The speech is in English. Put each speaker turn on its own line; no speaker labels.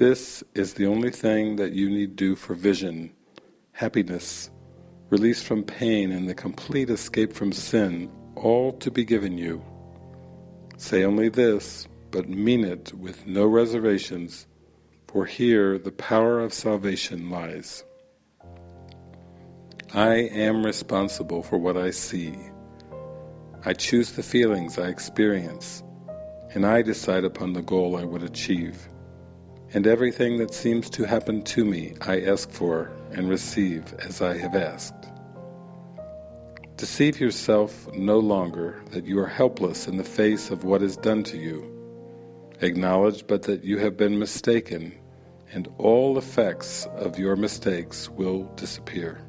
This is the only thing that you need do for vision, happiness, release from pain and the complete escape from sin, all to be given you. Say only this, but mean it with no reservations, for here the power of salvation lies. I am responsible for what I see. I choose the feelings I experience, and I decide upon the goal I would achieve. And everything that seems to happen to me I ask for and receive as I have asked. Deceive yourself no longer that you are helpless in the face of what is done to you. Acknowledge but that you have been mistaken, and all effects of your mistakes will disappear.